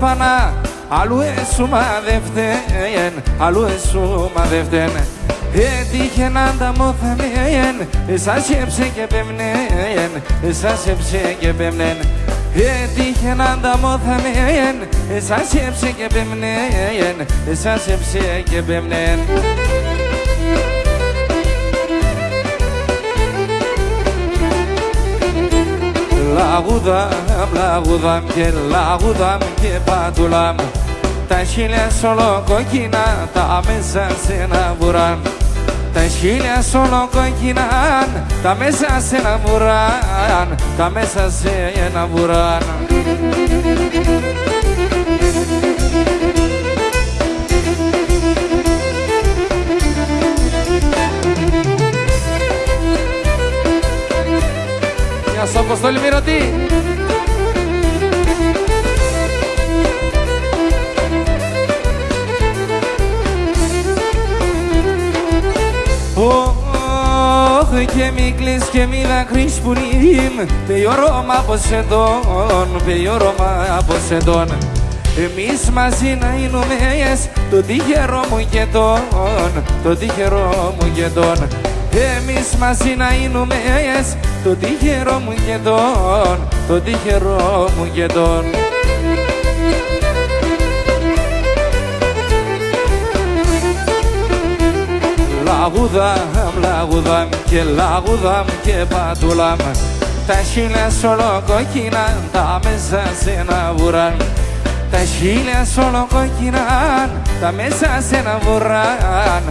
πανά Αλλού εσούμα δε φταίν, αλλού εσούμα δε φταίν Έτυχε να τα μόθαμεν, εσάς σκέψε και πέμνεν, εσάς σκέψε και πέμνεν Έτυχε να τα μόθαμεν, εσάς σκέψε και πέμνεν, εσάς σκέψε και πέμνεν Λαγούδαμ, λαγούδαμ και λαγούδαμ και πατουλάμ Τα χίλια σόλο κόκκινα τα μέσα σε ένα βουράν Τα χίλια σόλο κόκκινα τα μέσα σε ένα βουράν Τα Γεια σου Αποστόλη Μυρωτή. Ωχ και μη κλείς και μη δακρύς πουλίμ Πεϊόρωμα από σεντών, πεϊόρωμα από σεντών εμείς μαζί να εινούμε το τυχερό μου και τον, το τυχερό μου και τον εμείς μαζί να εινούμε το τυχερό μου και τον, το τυχερό μου και τον. Λαγούδαμ, λαγούδαμ και λαγούδαμ και πατούλαμ τα χίλια σόλο κόκκινα τα μέσα σε ένα βουράν. Τα χίλια σόλο κόκκινα τα μέσα σε ένα βουράν